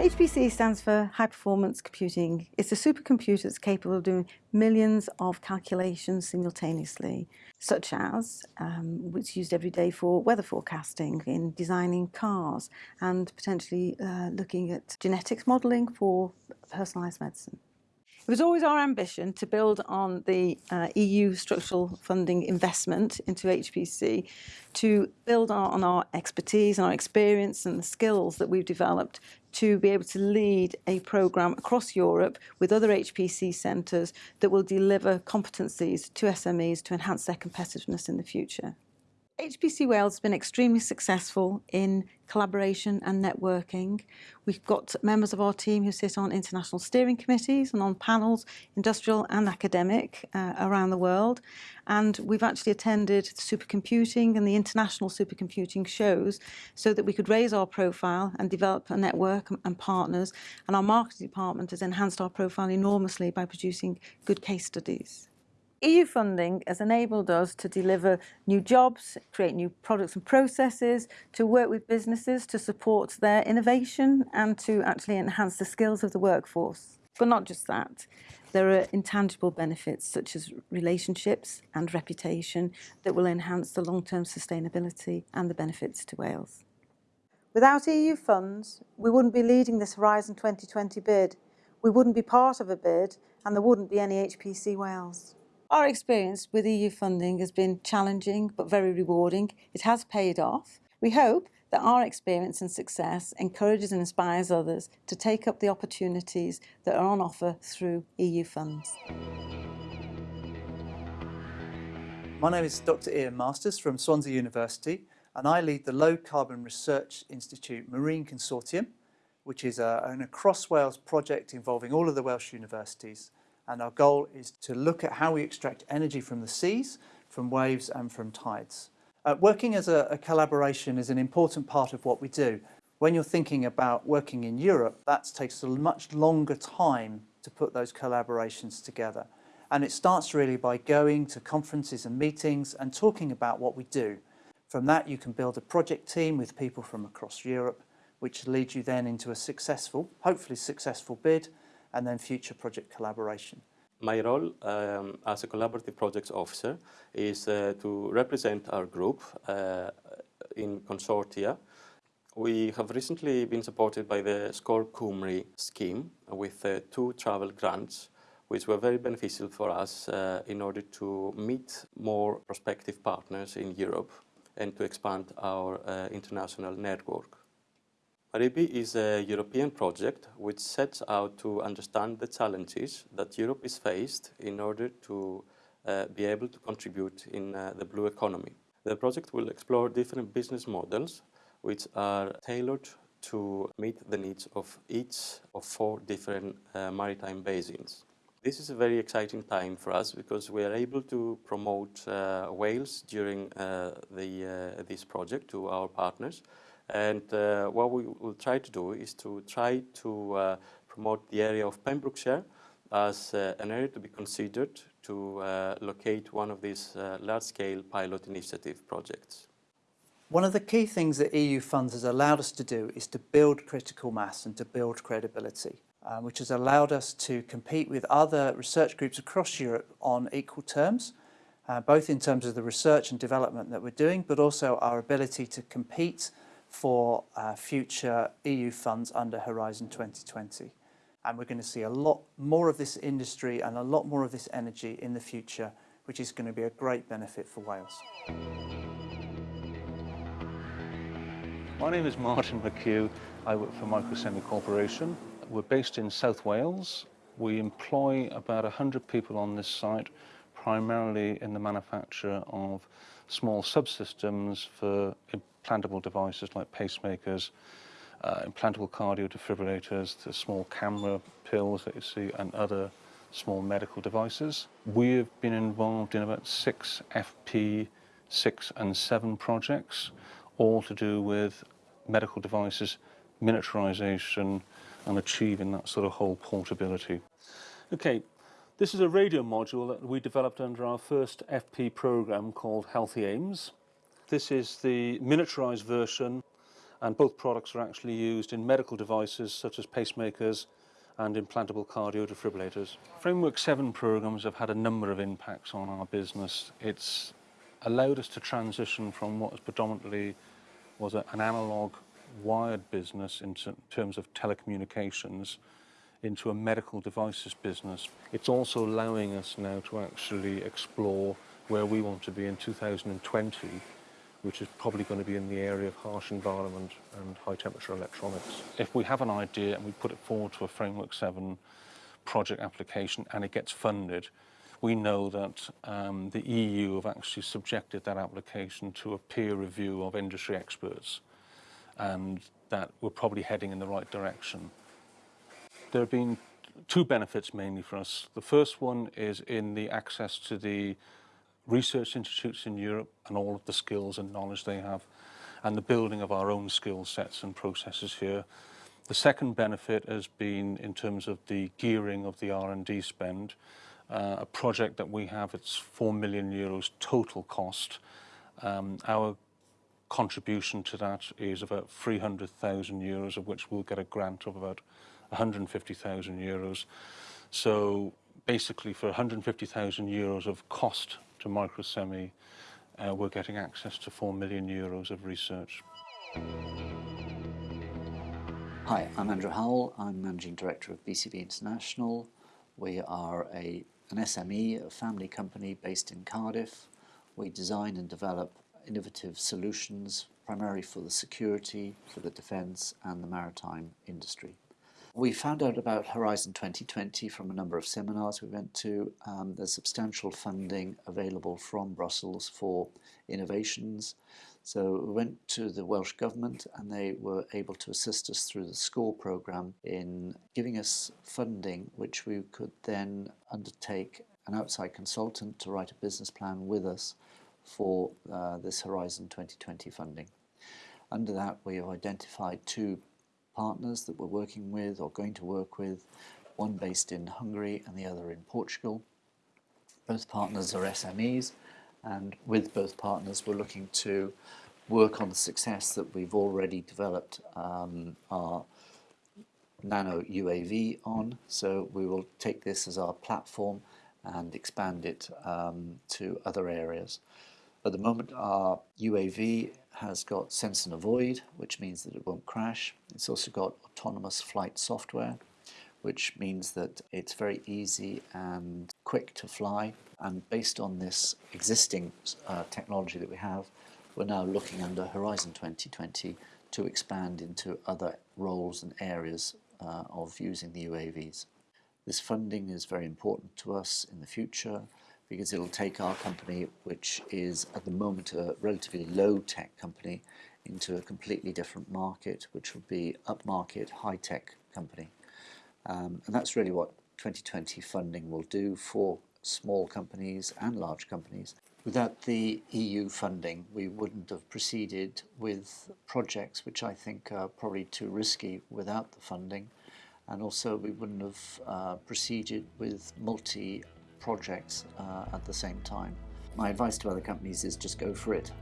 HPC stands for High Performance Computing. It's a supercomputer that's capable of doing millions of calculations simultaneously, such as um, it's used every day for weather forecasting, in designing cars, and potentially uh, looking at genetics modelling for personalised medicine. It was always our ambition to build on the uh, EU structural funding investment into HPC to build on our expertise and our experience and the skills that we've developed to be able to lead a programme across Europe with other HPC centres that will deliver competencies to SMEs to enhance their competitiveness in the future. HPC Wales has been extremely successful in collaboration and networking. We've got members of our team who sit on international steering committees and on panels, industrial and academic, uh, around the world. And we've actually attended supercomputing and the international supercomputing shows so that we could raise our profile and develop a network and partners. And our marketing department has enhanced our profile enormously by producing good case studies. EU funding has enabled us to deliver new jobs, create new products and processes, to work with businesses to support their innovation and to actually enhance the skills of the workforce. But not just that. There are intangible benefits such as relationships and reputation that will enhance the long-term sustainability and the benefits to Wales. Without EU funds, we wouldn't be leading this Horizon 2020 bid. We wouldn't be part of a bid and there wouldn't be any HPC Wales. Our experience with EU funding has been challenging but very rewarding. It has paid off. We hope that our experience and success encourages and inspires others to take up the opportunities that are on offer through EU funds. My name is Dr Ian Masters from Swansea University and I lead the Low Carbon Research Institute Marine Consortium which is a, an across Wales project involving all of the Welsh universities and our goal is to look at how we extract energy from the seas, from waves and from tides. Uh, working as a, a collaboration is an important part of what we do. When you're thinking about working in Europe, that takes a much longer time to put those collaborations together. And it starts really by going to conferences and meetings and talking about what we do. From that, you can build a project team with people from across Europe, which leads you then into a successful, hopefully successful bid, and then future project collaboration. My role um, as a collaborative projects officer is uh, to represent our group uh, in consortia. We have recently been supported by the SCORE Cymru scheme with uh, two travel grants which were very beneficial for us uh, in order to meet more prospective partners in Europe and to expand our uh, international network. MARIBE is a European project which sets out to understand the challenges that Europe is faced in order to uh, be able to contribute in uh, the blue economy. The project will explore different business models which are tailored to meet the needs of each of four different uh, maritime basins. This is a very exciting time for us because we are able to promote uh, Wales during uh, the, uh, this project to our partners and uh, what we will try to do is to try to uh, promote the area of Pembrokeshire as uh, an area to be considered to uh, locate one of these uh, large-scale pilot initiative projects. One of the key things that EU funds has allowed us to do is to build critical mass and to build credibility, uh, which has allowed us to compete with other research groups across Europe on equal terms, both in terms of the research and development that we're doing, but also our ability to compete for uh, future EU funds under Horizon 2020. And we're going to see a lot more of this industry and a lot more of this energy in the future, which is going to be a great benefit for Wales. My name is Martin McHugh. I work for Microsemi Corporation. We're based in South Wales. We employ about 100 people on this site, primarily in the manufacture of small subsystems for implantable devices like pacemakers, uh, implantable cardio defibrillators, the small camera pills that you see, and other small medical devices. We have been involved in about six FP6 and 7 projects, all to do with medical devices, miniaturization, and achieving that sort of whole portability. Okay, this is a radio module that we developed under our first FP program called Healthy Aims. This is the miniaturized version and both products are actually used in medical devices such as pacemakers and implantable cardio defibrillators. Framework 7 programs have had a number of impacts on our business. It's allowed us to transition from what was predominantly was an analog wired business in terms of telecommunications into a medical devices business. It's also allowing us now to actually explore where we want to be in 2020, which is probably going to be in the area of harsh environment and high temperature electronics. If we have an idea and we put it forward to a Framework 7 project application and it gets funded, we know that um, the EU have actually subjected that application to a peer review of industry experts and that we're probably heading in the right direction. There have been two benefits mainly for us. The first one is in the access to the research institutes in Europe and all of the skills and knowledge they have and the building of our own skill sets and processes here. The second benefit has been in terms of the gearing of the R&D spend. Uh, a project that we have, it's 4 million euros total cost. Um, our contribution to that is about 300,000 euros, of which we'll get a grant of about 150,000 euros. So basically for 150,000 euros of cost to Microsemi, uh, we're getting access to 4 million euros of research. Hi, I'm Andrew Howell. I'm Managing Director of BCB International. We are a, an SME, a family company based in Cardiff. We design and develop innovative solutions primarily for the security, for the defence and the maritime industry. We found out about Horizon 2020 from a number of seminars we went to. Um, there's substantial funding available from Brussels for innovations. So we went to the Welsh Government and they were able to assist us through the SCORE programme in giving us funding which we could then undertake an outside consultant to write a business plan with us for uh, this Horizon 2020 funding. Under that we have identified two partners that we're working with or going to work with, one based in Hungary and the other in Portugal. Both partners are SMEs and with both partners we're looking to work on the success that we've already developed um, our nano UAV on. So we will take this as our platform and expand it um, to other areas. At the moment our UAV has got sense and avoid, which means that it won't crash. It's also got autonomous flight software, which means that it's very easy and quick to fly. And based on this existing uh, technology that we have, we're now looking under Horizon 2020 to expand into other roles and areas uh, of using the UAVs. This funding is very important to us in the future because it'll take our company, which is at the moment a relatively low tech company, into a completely different market, which will be upmarket, high tech company. Um, and that's really what 2020 funding will do for small companies and large companies. Without the EU funding, we wouldn't have proceeded with projects which I think are probably too risky without the funding. And also we wouldn't have uh, proceeded with multi projects uh, at the same time. My advice to other companies is just go for it.